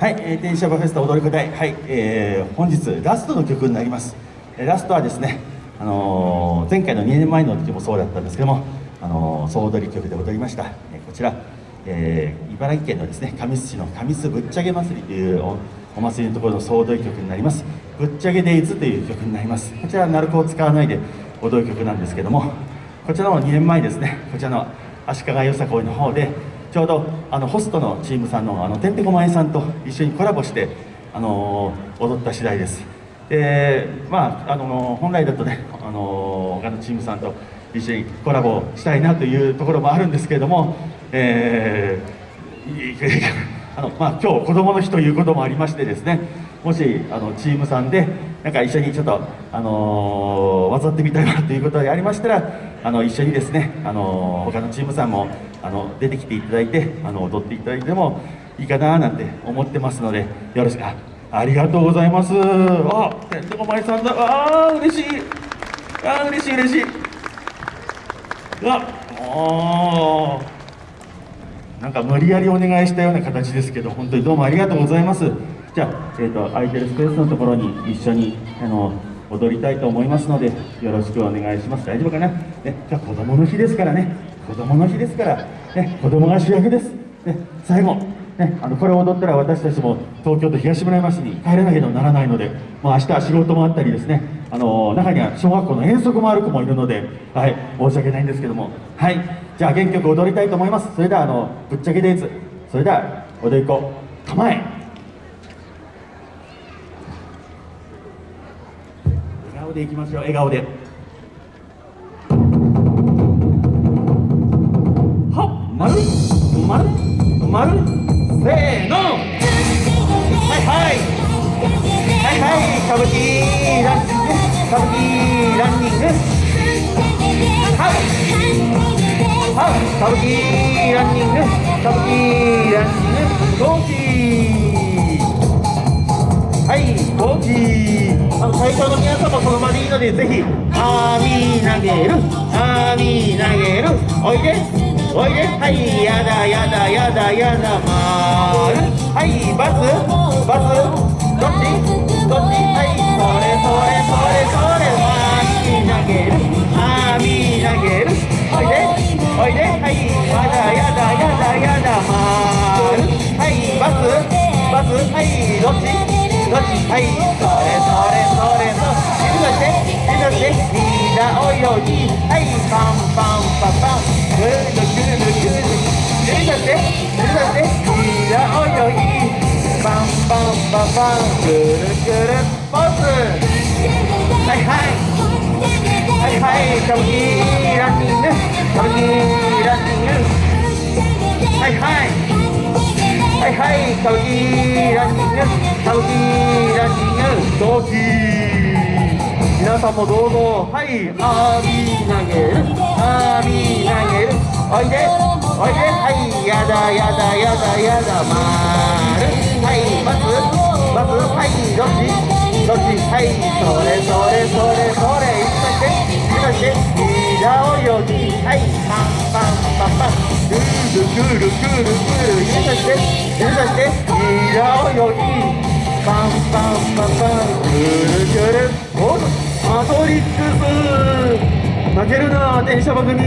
はい、えー、電車バフェスタ踊り子隊、はい、えー、本日ラストの曲になります。ラストはですね、あのー、前回の2年前の時もそうだったんですけども、あの、総踊り曲で踊りました。え、こちら、え、茨城県のですね、神栖市の神栖ぶっちゃけ祭りというお祭りのところの総踊り曲になります。ぶっちゃけデイズという曲になります。こちらは鳴子を使わないで踊る曲なんですけども、こちらの2年前ですね、こちらの足利よさこいの方で、ちょうどあのホストのチームさんのあのてんてこまえさんと一緒にコラボしてあの踊った次第です。でまああの本来だとねあの他のチームさんと一緒にコラボしたいなというところもあるんですけれども、えー、あのまあ、今日子どもの日ということもありましてですねもしあのチームさんでなんか一緒にちょっと、あのー、渡ってみたいなということでありましたらあの一緒にですね、あの、他のチームさんもあの出てきていただいてあの踊っていただいてもいいかななんて思ってますのでよろしくありがとうございます。あてんてこまりさんだ。ああ嬉しい。あ嬉しい嬉しい。ああなんか無理やりお願いしたような形ですけど本当にどうもありがとうございます。じゃあ、えーと、空いてるスペースのところに一緒にあの踊りたいと思いますのでよろしくお願いします。大丈夫かな、ね、じゃあ子供の日ですからね。子供の日ですから、ね、子供が主役です、ね、最後、ね、あのこれを踊ったら私たちも東京都東村山市に帰れなければならないので、まあ、明日は仕事もあったりですね。あの中には小学校の遠足もある子もいるので、はい、申し訳ないんですけども。はいじゃあ原曲踊りたいと思います。それではあのぶっちゃけデイズそれでは踊り子構え。顔でいきましょう。笑顔で。丸丸丸せーの。はいはい。はいはい。歌舞伎ランニング。歌舞伎ランニング。はいはい歌舞伎ランニング。歌舞伎ランニング。ゴーキはいゴー。キあの会場の皆さんもその場でいいのでぜひあみ投げる。あみ投げる。おいで。おいで。はいやだやだやだやだまる。はいバス。バス。どっち？どっち？はいそれそれそれそれ。わみ投げるあみ投げる。おいで。おいで。はいやだやだやだやだまる。はいバス。バス。はいどっち？はいそれそれそれそれ指出して指出してみんな泳ぎはい。パンパンパンパンぐるぐる指さして指さしていやおいおいバンバンバンバンぐるぐるポーズはいはいはいはい歌舞伎ランニング歌ランニング歌舞伎ランニング同期皆さんもどうぞはいあーみ投げるあーみ投げるおいでおいではいやだやだやだやだまるはいバスバスはいどっちどっちはいそれそれそれそれ指さして指さして平泳ぎはいパンパンルルルルルルル指さして指さして平泳ぎパンパンパンパンぐるぐるおっマトリックス負けるな電車バグに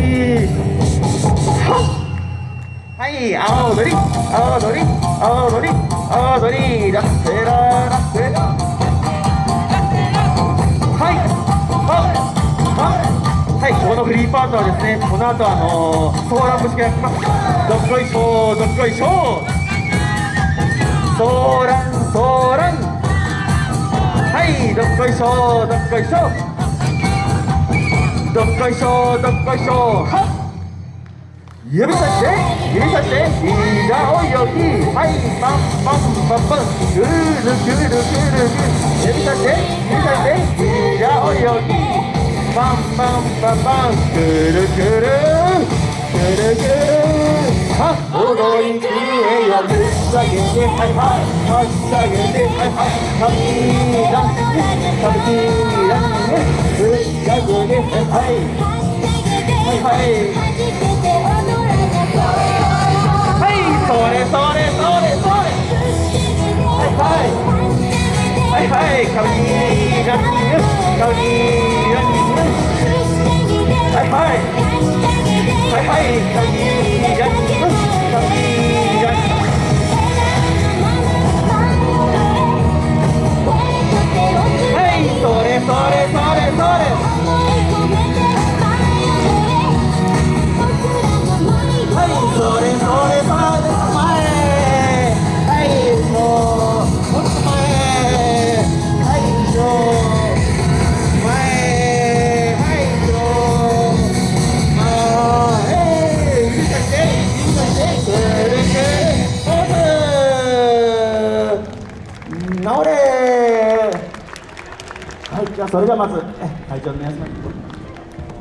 はっはい青のり青のり青のり青のりラッセララッセラはいこのフリーパートはですねこの後あのー、ソーラン節が来ます。どっこいしょどっこいしょソーランソーラン。はいどっこいしょどっこいしょどっこいしょどっこいしょはっ。指さして指さして。いいがおよきはいパンパンパンパン。ぐるぐるぐるぐる。指さして指さして。いいがおよきバンバンバンパンくるくるくるくるは踊り食えよぶっ下げてはいはいはっ下げてはいはいはみ出してはみ出してぶっ下げてはいはいはいはいそれそれはいはいはいはい、カウニーラッキーです。カウニーゃあそれではまずえ会場の皆様に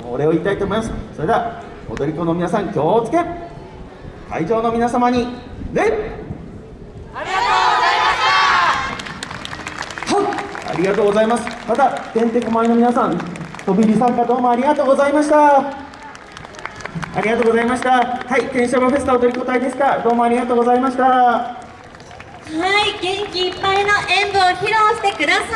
お礼を言いたいと思います。それでは踊り子の皆さん気をつけ。会場の皆様に礼ありがとうございました。ありがとうございます。またてんてこまいの皆さん飛び入り参加どうもありがとうございました。ありがとうございました。はい天正フェスタ踊り子隊ですか。どうもありがとうございました。はい、元気いっぱいの演舞を披露してください。